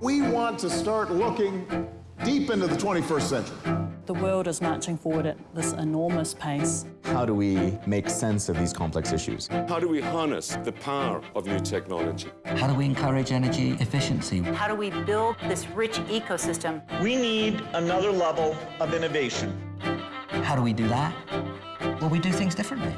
We want to start looking deep into the 21st century. The world is marching forward at this enormous pace. How do we make sense of these complex issues? How do we harness the power of new technology? How do we encourage energy efficiency? How do we build this rich ecosystem? We need another level of innovation. How do we do that? Well, we do things differently.